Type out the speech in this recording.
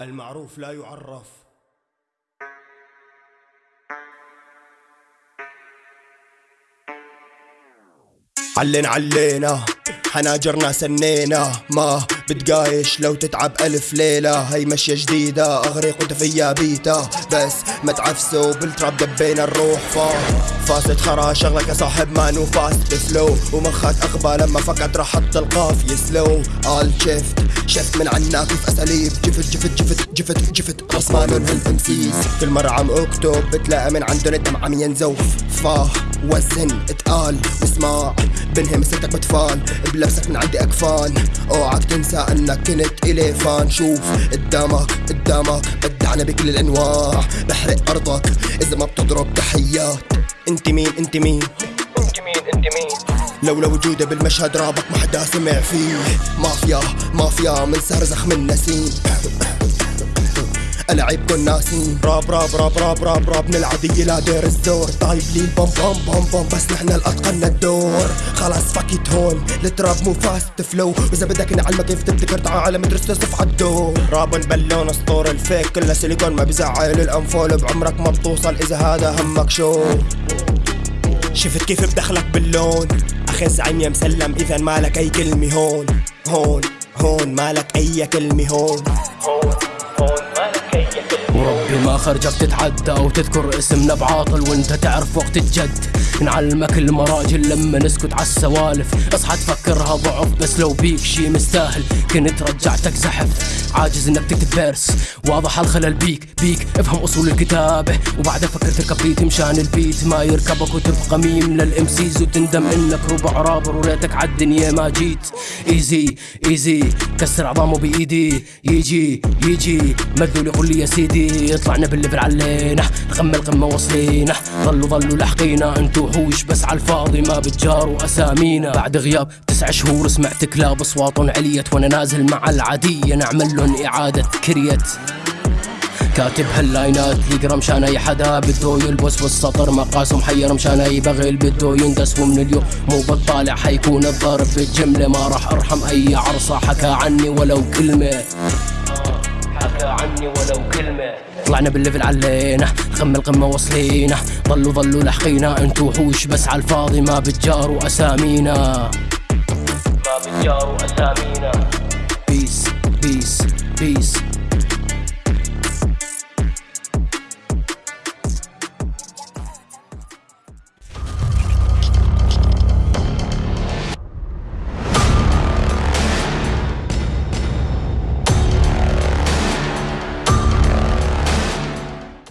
المعروف لا يعرف. علينا علينا حناجرنا سنينا ما بتقايش لو تتعب ألف ليلة. هي مشية جديدة أغرق وانت فيا بيتا. بس ما تعفسوا بالتراب دبينا الروح. فا فاست خرا شغلك يا صاحب ما نو فاست. فلو ومخك أغبى لما فكرت راح حط القافية سلو آل شفت شفت من عنا كيف أساليب. جفت جفت جفت جفت جفت رسمان هالامسيس كل مرة عم أكتب بتلاقي من عندن الدم عم ينزوف فا وزن اتقال اسمع بنهم سيرتك بتفال بلبسك من عندي أكفان. أوعك تنسى إنك كنت إلي فان. شوف قدامك قدامك بدعنا بكل الأنواع. بحرق أرضك إذا ما بتضرب تحيات. أنت مين؟ أنت مين؟ أنت مين؟ أنت مين؟ لولا وجودي بالمشهد رابط ما حدا سمع فيه. مافيا مافيا من سرزخ من نسيم. العيب كن ناسين راب راب راب راب راب راب نلعب لا دير الزور طايب لي بوم بوم بوم بوم بس نحن الأتقن الدور. خلاص فاكيت هون. التراب مو فاست فلو وإذا بدك نعلمك كيف تبتكر تعال مدرسة صف الدور. راب بلون اسطور الفيك. كلها سيليكون ما بزعل الأنفول بعمرك ما بتوصل. إذا هذا همك شو؟ شفت كيف بدخلك باللون. أخي زعيم يا مسلم إذا مالك أي كلمة هون. هون هون مالك أي هون هون. خرجك تتعدى أو تذكر اسمنا بعاطل وانت تعرف وقت الجد. نعلمك المراجل لما نسكت عالسوالف اصحى تفكرها ضعف بس لو بيك شي مستاهل. كنت رجعتك زحف عاجز انك تكتب فيرس واضح الخلل بيك بيك. افهم اصول الكتابة. وبعدها فكر تركب بيت مشان البيت. ما يركبك وتبقى ميم للامسيز وتندم انك ربع رابر وريتك عالدنيا ما جيت. ايزي ايزي كسر عظامه بإيدي. يجي يجي. مذول يقول لي يا سيدي. طلعنا بالليفل علينا. القمة القمة وصلينا. ظلوا ظلوا لاحقينا انتو وحوش بس عالفاضي ما بتجاروا أسامينا. بعد غياب تسع شهور سمعت كلاب اصواتهم عليت وأنا نازل مع العادية. نعمل لهم إعادة كريت. كاتب هاللاينات يقرأ مشان أي حدا. بده يلبس والسطر مقاسه محير مشان أي بغل. بده يندس ومن اليوم مو بطالع حيكون الضرب. بالجملة ما راح أرحم أي عرصة. حكى عني ولو كلمة. عني ولو كلمة. طلعنا بال level علينا القمة القمة وصلينا. ضلوا ضلوا لحقينا انتو وحوش بس عالفاضي ما بتجاروا اسامينا ما بتجاروا اسامينا peace peace peace